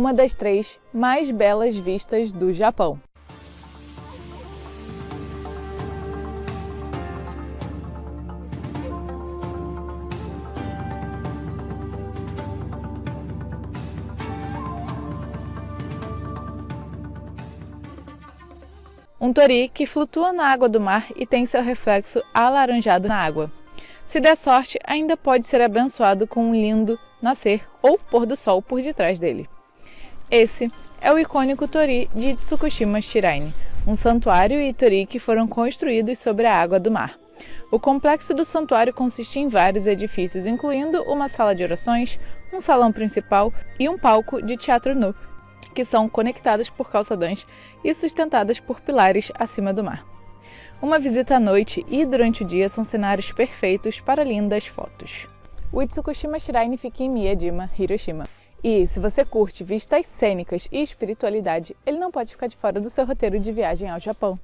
uma das três mais belas vistas do Japão. Um tori que flutua na água do mar e tem seu reflexo alaranjado na água. Se der sorte, ainda pode ser abençoado com um lindo nascer ou pôr do sol por detrás dele. Esse é o icônico tori de Tsukushima Shiraine, um santuário e tori que foram construídos sobre a água do mar. O complexo do santuário consiste em vários edifícios, incluindo uma sala de orações, um salão principal e um palco de teatro nu, que são conectadas por calçadões e sustentadas por pilares acima do mar. Uma visita à noite e durante o dia são cenários perfeitos para lindas fotos. O Itsukushima Shrine fica em Miyajima, Hiroshima. E se você curte vistas cênicas e espiritualidade, ele não pode ficar de fora do seu roteiro de viagem ao Japão.